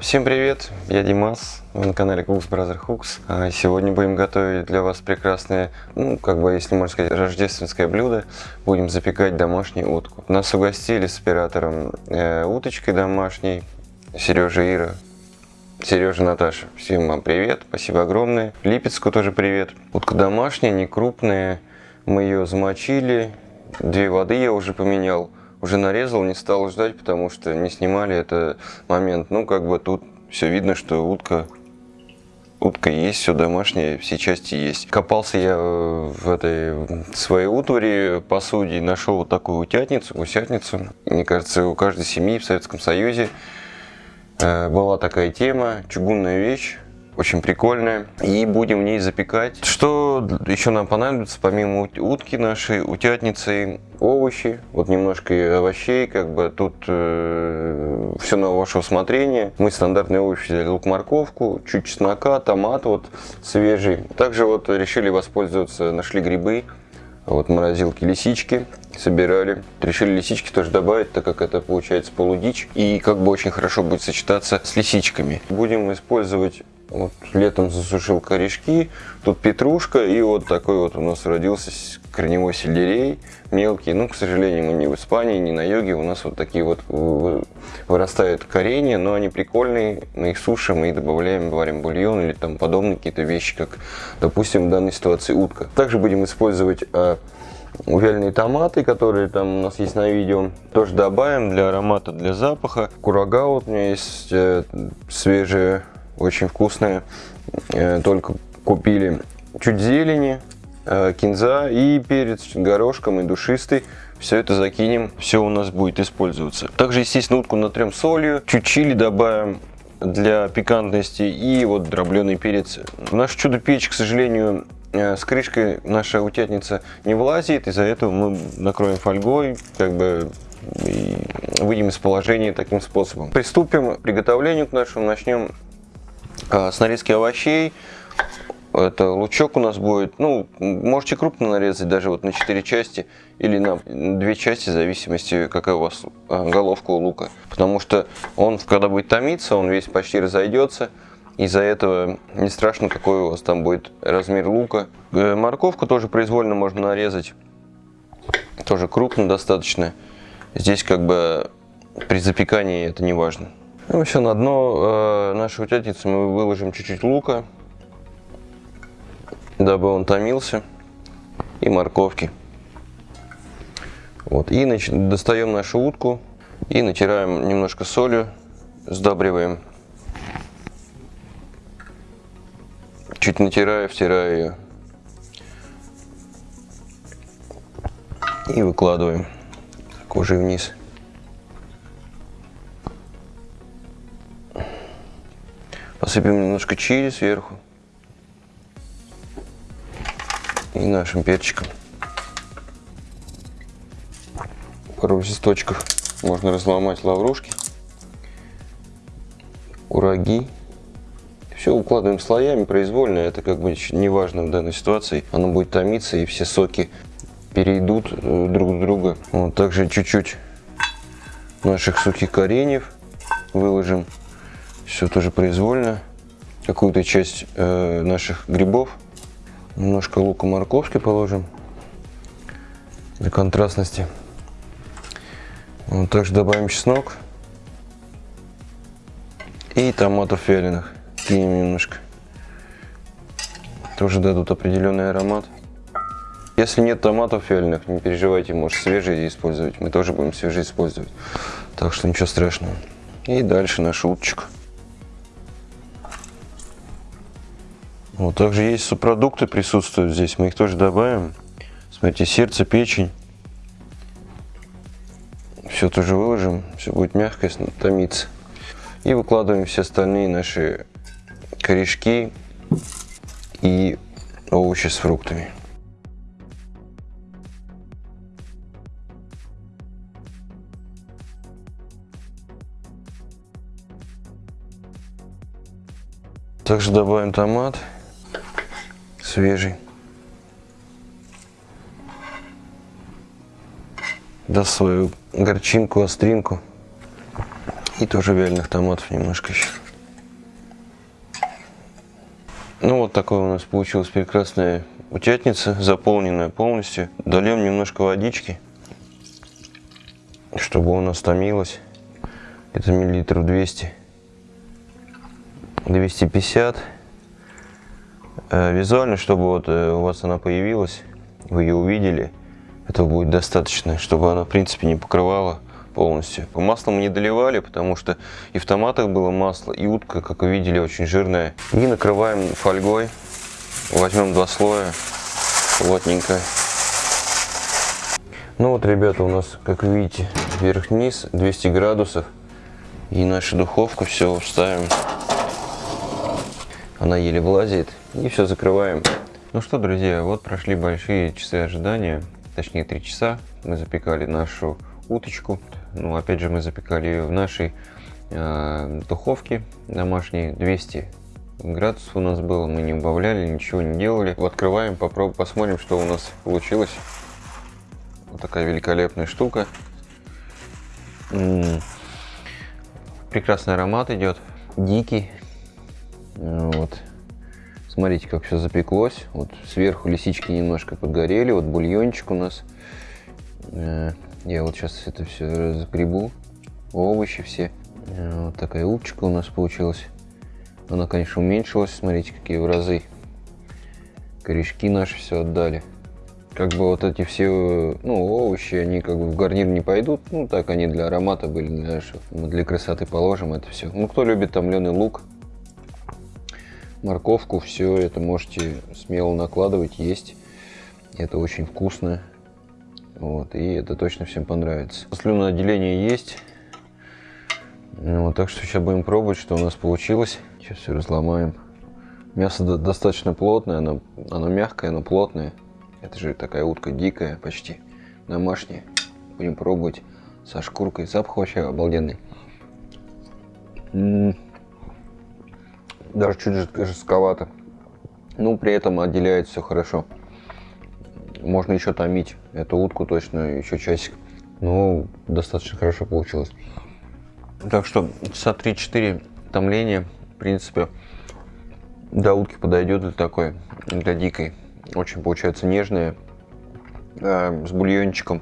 Всем привет, я Димас, вы на канале Cooks Brother Hooks. А Сегодня будем готовить для вас прекрасное, ну, как бы, если можно сказать, рождественское блюдо. Будем запекать домашнюю утку. Нас угостили с оператором э, уточкой домашней, Сережа Ира. Сережа, Наташа, всем вам привет, спасибо огромное. Липецку тоже привет. Утка домашняя, не крупная, мы ее замочили, две воды я уже поменял уже нарезал, не стал ждать, потому что не снимали это момент. Ну, как бы тут все видно, что утка утка есть, все домашнее, все части есть. Копался я в этой своей утвари, посуде, нашел вот такую утятницу, гусятницу. Мне кажется, у каждой семьи в Советском Союзе э, была такая тема, чугунная вещь очень прикольная. И будем в ней запекать. Что еще нам понадобится, помимо утки нашей, утятницы, овощи, вот немножко овощей, как бы тут э, все на ваше усмотрение. Мы стандартные овощи взяли лук, морковку, чуть чеснока, томат вот свежий. Также вот решили воспользоваться, нашли грибы, вот морозилки лисички собирали. Решили лисички тоже добавить, так как это получается полудичь. И как бы очень хорошо будет сочетаться с лисичками. Будем использовать вот летом засушил корешки, тут петрушка и вот такой вот у нас родился корневой сельдерей мелкий. Ну, к сожалению, мы не в Испании, не на юге, у нас вот такие вот вырастают коренья, но они прикольные, мы их сушим и добавляем, варим бульон или там подобные какие-то вещи, как, допустим, в данной ситуации утка. Также будем использовать а, вяленые томаты, которые там у нас есть на видео. Тоже добавим для аромата, для запаха. Курага вот у меня есть э, свежие очень вкусная. Э, только купили чуть зелени, э, кинза и перец горошком и душистый. Все это закинем, все у нас будет использоваться. Также, естественно, утку натрем солью, чуть чили добавим для пикантности и вот дробленый перец. В нашу чудо-печь, к сожалению, э, с крышкой наша утятница не влазит, из-за этого мы накроем фольгой, как бы выйдем из положения таким способом. Приступим к приготовлению к нашему, начнем с нарезки овощей. Это лучок у нас будет, ну, можете крупно нарезать, даже вот на 4 части или на 2 части, в зависимости, какая у вас а, головка у лука. Потому что он, когда будет томиться, он весь почти разойдется. Из-за этого не страшно, какой у вас там будет размер лука. Э, морковку тоже произвольно можно нарезать. Тоже крупно достаточно. Здесь как бы при запекании это не важно. Ну все, на дно э, нашей утятницы мы выложим чуть-чуть лука, дабы он томился, и морковки. Вот, и нач... достаем нашу утку и натираем немножко солью, сдабриваем. Чуть натираю, втираю ее. И выкладываем кожей вниз. Посыпем немножко чили сверху. И нашим перчиком. Пару листочков можно разломать лаврушки, ураги. Все укладываем слоями произвольно, это как бы не важно в данной ситуации. Оно будет томиться и все соки перейдут э, друг в друга. Вот, также чуть-чуть наших сухих кореньев выложим все тоже произвольно. Какую-то часть э, наших грибов. Немножко лука морковки положим для контрастности. Вот, также добавим чеснок. И томатов вяленых. Кинем немножко. Тоже дадут определенный аромат. Если нет томатов вяленых, не переживайте, может свежие использовать. Мы тоже будем свежие использовать. Так что ничего страшного. И дальше наш уточка. Вот, также есть субпродукты присутствуют здесь, мы их тоже добавим. Смотрите, сердце, печень. Все тоже выложим, все будет мягко томиться. И выкладываем все остальные наши корешки и овощи с фруктами. Также добавим томат свежий. Даст свою горчинку, остринку. И тоже вяленых томатов немножко еще. Ну вот такой у нас получилась прекрасная утятница, заполненная полностью. Дольем немножко водички, чтобы у нас томилось. Это миллилитров 200. 250. Э, визуально, чтобы вот э, у вас она появилась, вы ее увидели, этого будет достаточно, чтобы она в принципе не покрывала полностью. Масло мы не доливали, потому что и в томатах было масло, и утка, как вы видели, очень жирная. И накрываем фольгой. Возьмем два слоя плотненько. Ну вот, ребята, у нас, как видите, вверх-вниз 200 градусов. И нашу духовку все вставим. Она еле влазит. И все закрываем. Ну что, друзья, вот прошли большие часы ожидания. Точнее, 3 часа. Мы запекали нашу уточку. Ну, опять же, мы запекали ее в нашей э, духовке домашней 200 градусов у нас было, мы не убавляли, ничего не делали. Открываем, попробуем, посмотрим, что у нас получилось. Вот такая великолепная штука. М -м -м. Прекрасный аромат идет, дикий. Вот. Смотрите, как все запеклось. Вот сверху лисички немножко подгорели. Вот бульончик у нас. Э, я вот сейчас это все разгребу. Овощи все. Э, вот такая уточка у нас получилась. Она, конечно, уменьшилась. Смотрите, какие в разы. Корешки наши все отдали. Как бы вот эти все, ну, овощи, они как бы в гарнир не пойдут. Ну, так они для аромата были, для, мы для красоты положим это все. Ну, кто любит томленый лук, морковку, все это можете смело накладывать, есть. Это очень вкусно. Вот, и это точно всем понравится. Слюноотделение есть. Ну, так что сейчас будем пробовать, что у нас получилось. Сейчас все разломаем. Мясо достаточно плотное, оно, оно мягкое, но плотное. Это же такая утка дикая почти, домашняя. Будем пробовать со шкуркой. Запах вообще обалденный. М -м -м. Даже чуть жестковато. Ну, при этом отделяет все хорошо. Можно еще томить эту утку точно еще часик. Ну, достаточно хорошо получилось. Так что часа 3-4 томления, в принципе, до утки подойдет для такой, для дикой. Очень получается нежная, э, с бульончиком.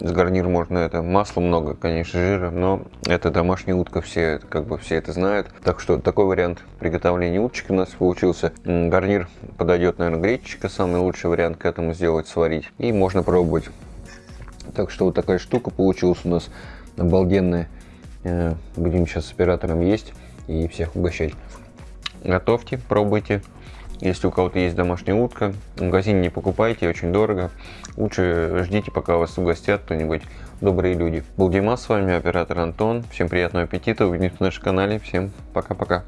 С гарнир можно это. Масла много, конечно, жира, но это домашняя утка, все как бы все это знают. Так что такой вариант приготовления уточки у нас получился. Гарнир подойдет, наверное, гречечка, самый лучший вариант к этому сделать, сварить. И можно пробовать. Так что вот такая штука получилась у нас обалденная. Э, будем сейчас с оператором есть и всех угощать. Готовьте, пробуйте. Если у кого-то есть домашняя утка, в магазине не покупайте, очень дорого. Лучше ждите, пока вас угостят кто-нибудь добрые люди. Был Дима с вами, оператор Антон. Всем приятного аппетита, увидимся на нашем канале. Всем пока-пока.